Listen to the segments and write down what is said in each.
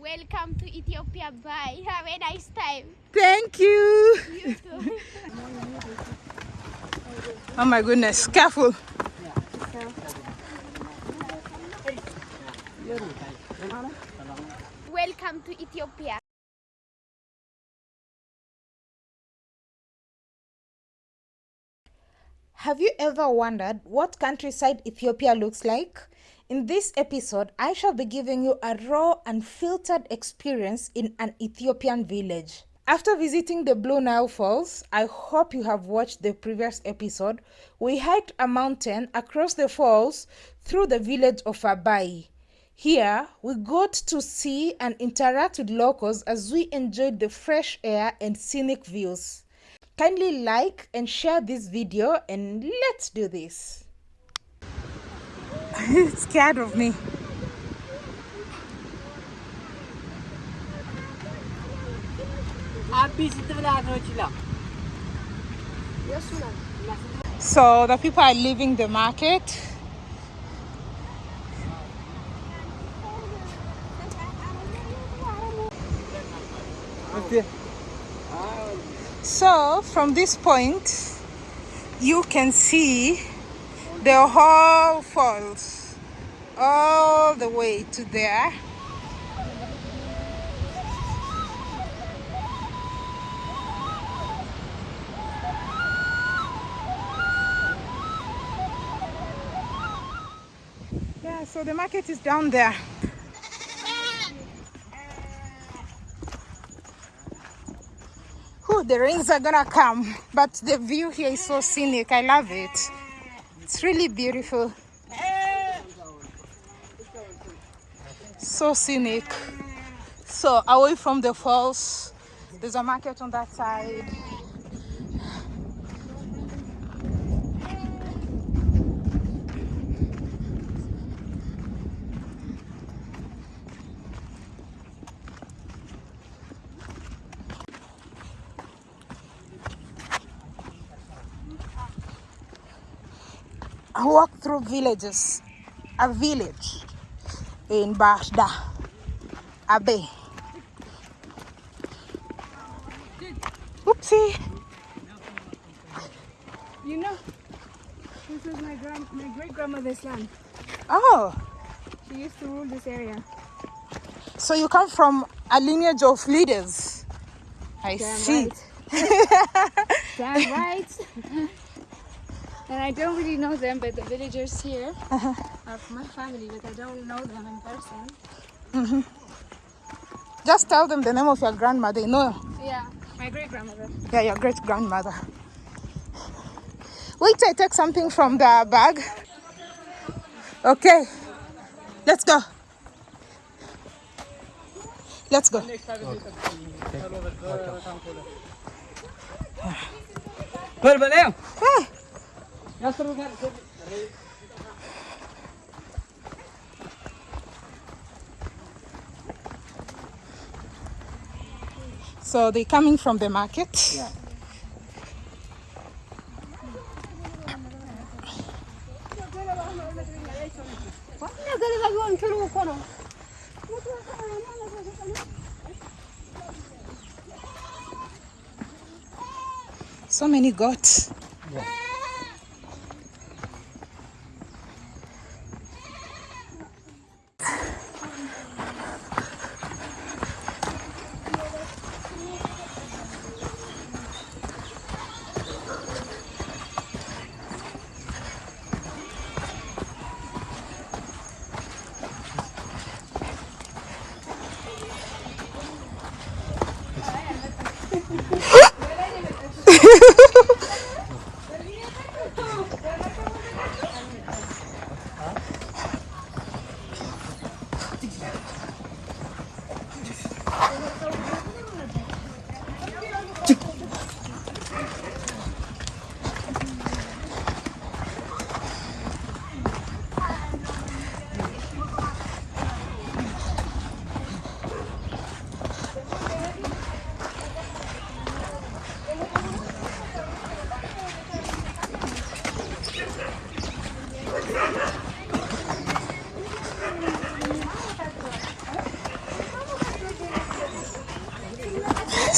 Welcome to Ethiopia. Bye. Have a nice time. Thank you. You too. Oh my goodness, careful. Welcome to Ethiopia. Have you ever wondered what countryside Ethiopia looks like? In this episode, I shall be giving you a raw and filtered experience in an Ethiopian village. After visiting the Blue Nile Falls, I hope you have watched the previous episode. We hiked a mountain across the falls through the village of Abai. Here, we got to see and interact with locals as we enjoyed the fresh air and scenic views. Kindly like and share this video and let's do this. It's scared of me. So the people are leaving the market. So from this point, you can see the whole falls all the way to there. Yeah, so the market is down there. Whew, the rains are gonna come, but the view here is so scenic. I love it. It's really beautiful. So scenic. So away from the falls, there's a market on that side. I walked through villages, a village in Bashda, Abe. Oopsie. You know, this was my grand, my great grandmother's land. Oh, She used to rule this area. so you come from a lineage of leaders. I Damn see. right. Damn right. and I don't really know them, but the villagers here Uh-huh. are from my family, but I don't know them in person. Just tell them the name of your grandmother. No, Yeah, my great grandmother. yeah, your great grandmother. Wait, I take something from the bag. Okay, let's go. Let's go. So they're coming from the market. Yeah. So many goats.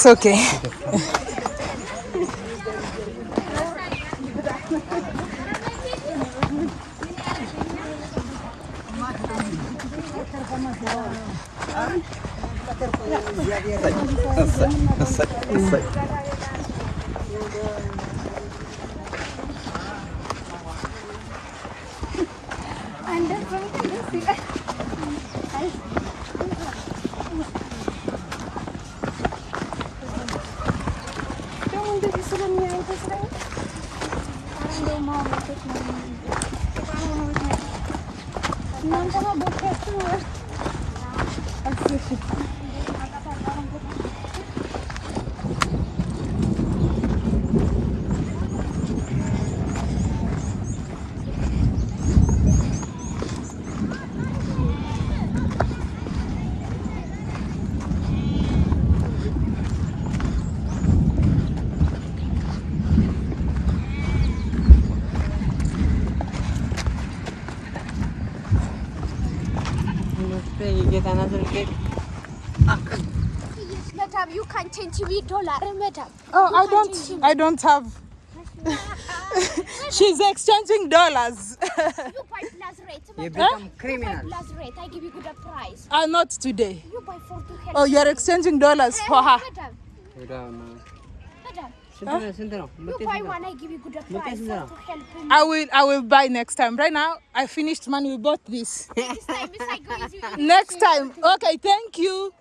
It's okay. Parang daw makabutik na Parang makabutik na. Get another cake. Madam, you can change me dollar, madam. Oh, I don't. I don't have. She's exchanging dollars. You buy plus rate, You madam. become You buy criminal. plus rate. I give you good price. uh, not today. You buy for to help. Oh, you're exchanging dollars for her. Madam, I will I will buy next time. Right now I finished money, we bought this. next time, next time. Okay, thank you.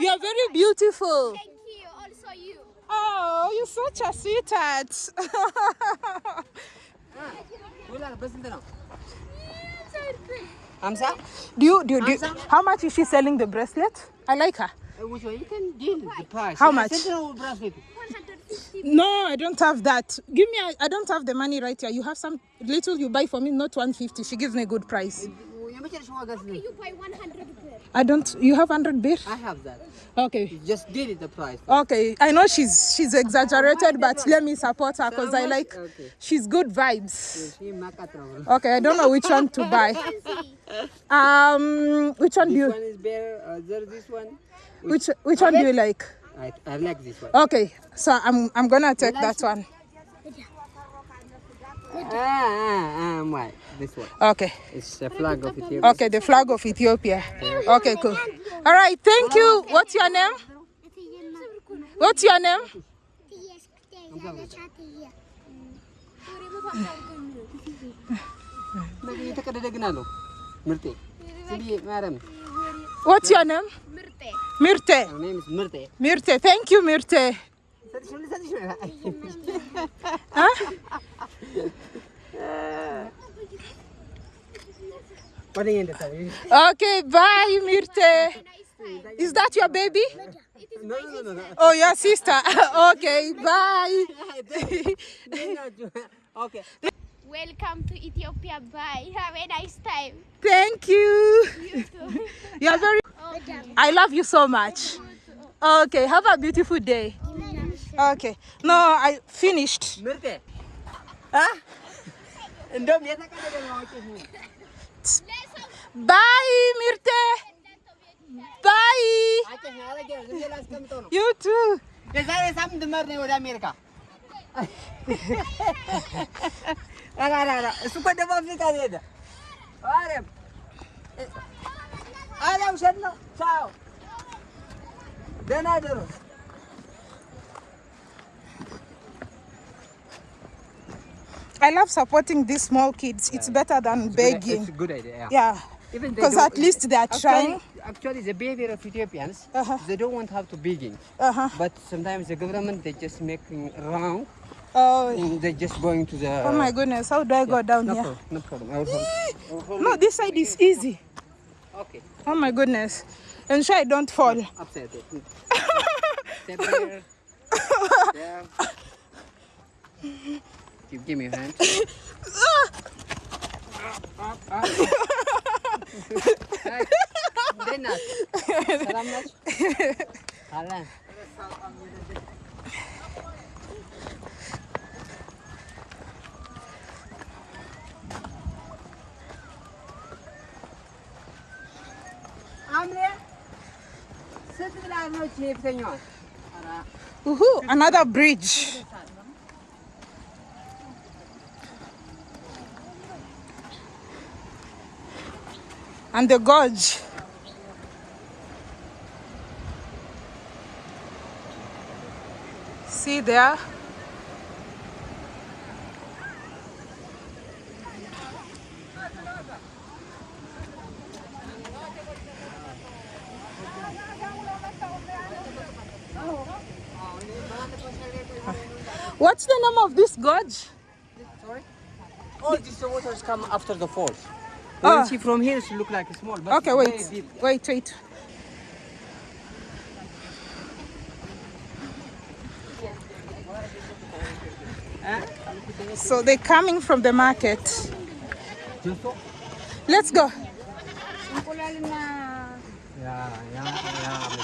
You are very beautiful. Thank you, also you. Oh, you're such a sweetheart. Amsa? Do you do, you, do you, how much is she selling the bracelet? I like her. Which one? You can deal the price. How much? ስንት ነው ብራስሌቱ? 150. No, I don't have that. Give me. I I don't have the money right here. You have some little you buy for me, not 150. She gives me a good price. የመጨረሻ ዋጋ ስንት ነው? You buy 100 per. I don't. You have 100 beer? I have that. Okay. Just deal the price. Okay. I know she's she's exaggerated, but let me support her because I like. Okay. She's good vibes. ይህ ማቃት ነው። Okay. I don't know which one to buy. Um, which one do This you? one is better. Uh, there, this one. Which which one do you like? I, I like this one. Okay. So I'm I'm gonna take that one. Ah, ah, ah, why? This one. Okay. It's a flag of Ethiopia. Okay, the flag of Ethiopia. Okay, cool. All right, thank you. What's your name? What's your name? የተቀደደ ግን አለው ምርጤ ስብዬ ማርያም What's your name? Mirte. Mirte. My name is Mirte. Mirte. Thank you, Mirte. okay, bye, Mirte. Is that your baby? No, no, no, no. Oh, your sister. okay, bye. okay. Welcome to Ethiopia. Bye. Have a nice time. Thank you. You too. You're very. I love you so much. Okay, have a beautiful day. Okay. No, I finished. ምርጤ አ እንደውም የተቀደደ ነው አውቄሽ ነው Bye, Mirte. Bye. አውቄሽ ነው አረጌ ነው ዝም ብዬ ላስቀምጠው ነው You too. የዛሬ ሳምንት መር ነው ወደ አሜሪካ ಸುಖ ಡಬ್ಬಿ ಕಾದೇದ ಅರೆ ಅರೆ ಔಷಧ ಸಾವು ದೇನಾದರು I love supporting these small kids. It's better than begging. Good, it's a good idea. Yeah. Because at least they are actually, trying. Actually, the behavior of Ethiopians, uh -huh. they don't want to have to begin. Uh -huh. But sometimes the government, they just make wrong. Oh. They're just going to the. Oh my goodness! How do I yeah, go down no here? Problem, no problem. I will hold, no, this side is easy. Okay. Oh my goodness! Ensure I don't fall. Upside down. Give, give me a hand. up, up, up. Woohoo, another bridge. And the gorge. See there? What's the name of this gorge? Sorry? All these waters come after the falls. Ah. You see from here, it look like a small, but Okay, wait, wait, wait. So they're coming from the market. Let's go. Yeah, yeah, yeah.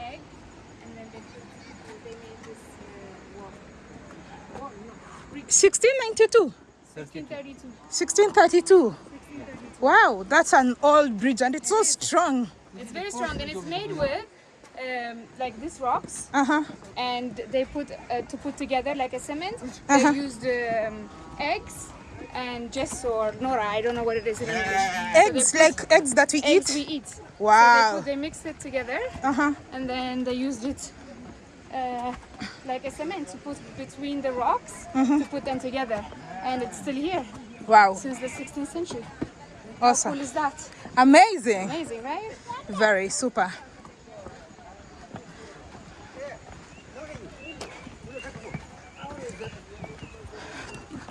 egg, and then they put, they made this uh, wall. 1692. 1632. 1632. Wow, that's an old bridge and it's so strong. It's very strong and it's made with um, like these rocks, Uh huh. and they put uh, to put together like a cement. Uh-huh. They used um, eggs and gesso or nora. I don't know what it is in English. Eggs, like eggs that we Eggs eat. we eat. So they, Wow. put, they mixed it together Uh huh. and then they used it uh, like a cement to put between the rocks to put them together, and it's still here Wow. since the 16th century. How Awesome. cool is that? Amazing. Amazing, right? Very super.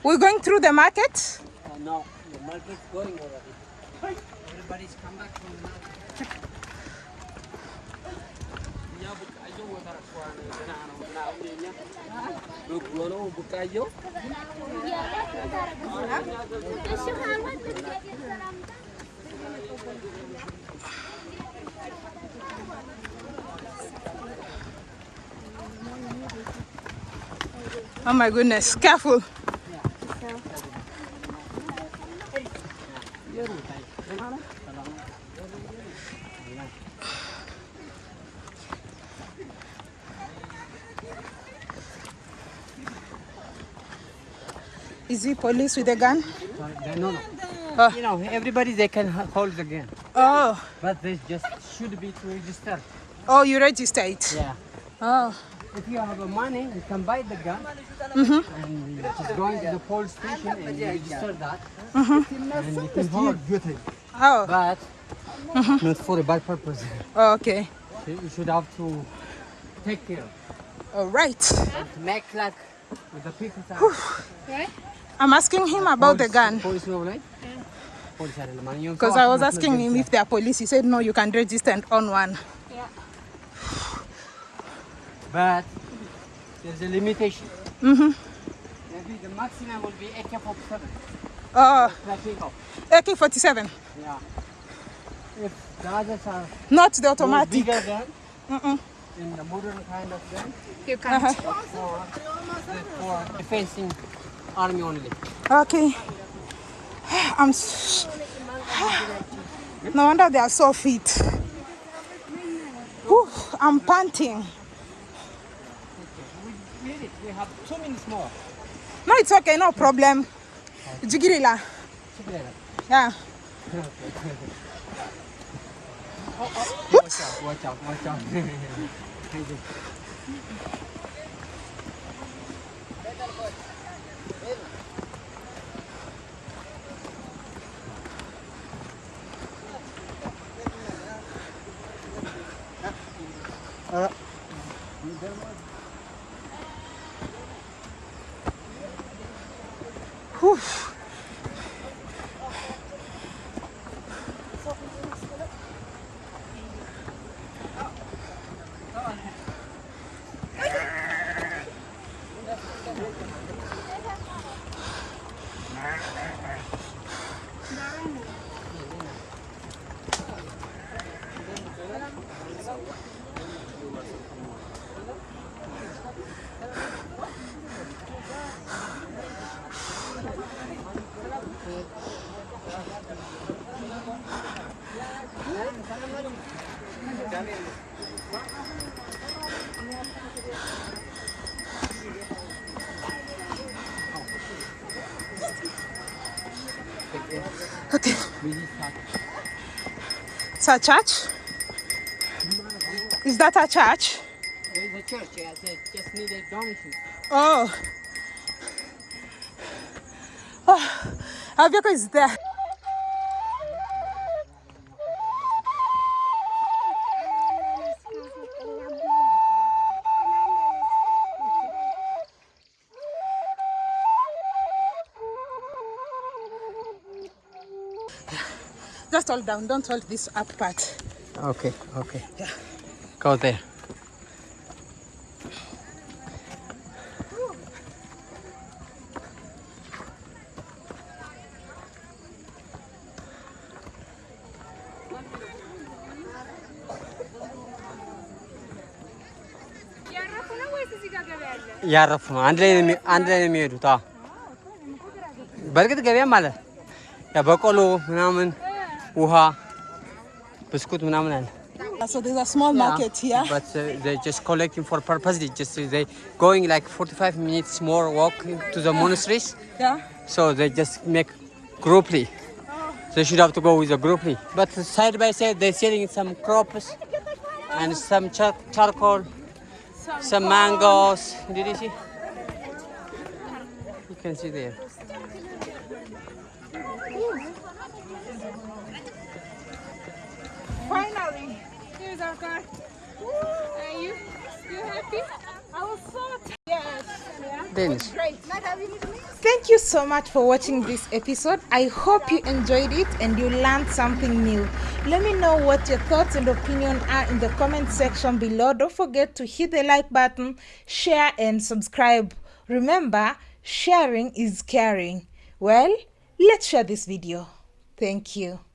We're going through the market. Uh, no, the market's going already. Everybody's come back from the market. Oh my goodness, careful. Is he police with a gun? No, no. Oh. You know, everybody they can hold the gun, Oh, but they just should be to register. oh, you register it. Yeah. Oh, If you have a money, you can buy the gun Mhm. and you just go into the police station and you register that. Mhm. And you can hold. oh, But not for a bad purpose. okay. You you should have to take care. All right. And make like with the people. Right? I'm asking him about the gun. Because I was asking him if there are police. He said, no, you can register and own one. Yeah. But there's a limitation. Mm -hmm. Maybe the maximum will be AK-47. Oh. AK-47? Yeah. If the others are... Not the automatic. Bigger gun, mm -mm. in the modern kind of gun. You can't. Uh -huh. for, defending army only. Okay. I'm. No wonder they are so fit. Whew, I'm panting. We need it. We have two minutes more. No, it's okay, no problem. Jigirila. Yeah. Oh, oh. Watch out, watch out, watch out. You. Okay. It's a church? Is that a church? There is a church, yeah. They just need a donkey. Oh. Oh, our is there. Just hold down, don't hold this up part. Okay, okay. Go there. እያረፉ ነው። አንድ ላይ ነው የሚ- አንድ ላይ ነው የሚሄዱት። አዎ በእርግጥ ገበያም አለ። ያ በቆሎ ምናምን ውሃ፣ ብስኩት ምናምን አለ። So there's a small market here. But uh, they're just collecting for purpose. They just they going like 45 minutes more walk to the monasteries. Yeah. So they just make grouply. They should have to go with a grouply. But side by side, they're selling some crops and some char- charcoal, some mangoes. Did you see? You can see there. Finally, here's our car. Are you? You happy? I was so tired. Yes. Yeah. Danish. Great. Not having it me. Thank you so much for watching this episode. I hope you enjoyed it and you learned something new. Let me know what your thoughts and opinion are in the comment section below. Don't forget to hit the like button, share and subscribe. Remember, sharing is caring. Well, let's share this video. Thank you.